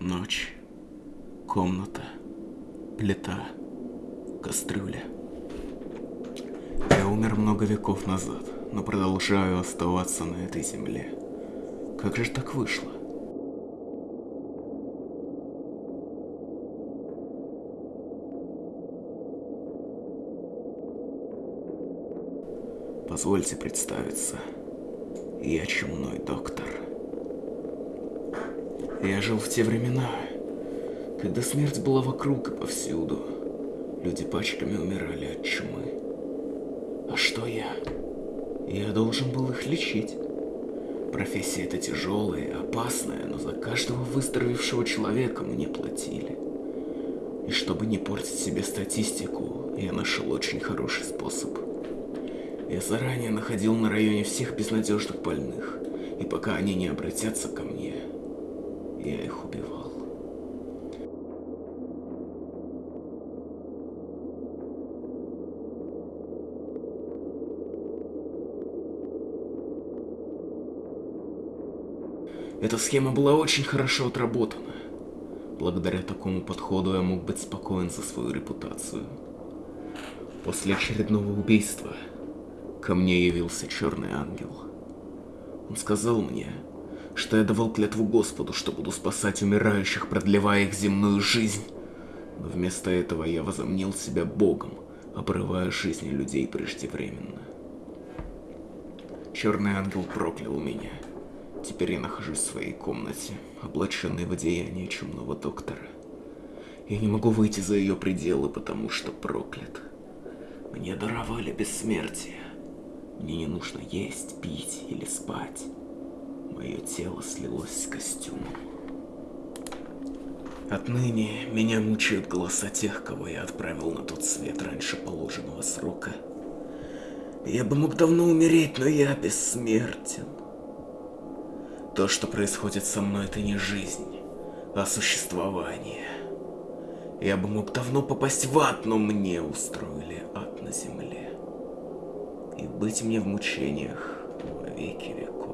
Ночь. Комната. Плита. Кастрюля. Я умер много веков назад, но продолжаю оставаться на этой земле. Как же так вышло? Позвольте представиться. Я чумной доктор. Я жил в те времена, когда смерть была вокруг и повсюду. Люди пачками умирали от чумы. А что я? Я должен был их лечить. Профессия эта тяжелая и опасная, но за каждого выздоровевшего человека мне платили. И чтобы не портить себе статистику, я нашел очень хороший способ. Я заранее находил на районе всех безнадежных больных, и пока они не обратятся ко мне, я их убивал. Эта схема была очень хорошо отработана. Благодаря такому подходу я мог быть спокоен за свою репутацию. После очередного убийства ко мне явился черный ангел. Он сказал мне, что я давал клятву Господу, что буду спасать умирающих, продлевая их земную жизнь. Но вместо этого я возомнил себя Богом, обрывая жизни людей преждевременно. Черный ангел проклял меня. Теперь я нахожусь в своей комнате, облаченной в одеяние чумного доктора. Я не могу выйти за ее пределы, потому что проклят. Мне даровали бессмертие. Мне не нужно есть, пить или спать. Мое тело слилось с костюмом. Отныне меня мучают голоса тех, кого я отправил на тот свет раньше положенного срока. Я бы мог давно умереть, но я бессмертен. То, что происходит со мной, это не жизнь, а существование. Я бы мог давно попасть в ад, но мне устроили ад на земле. И быть мне в мучениях во веки веков.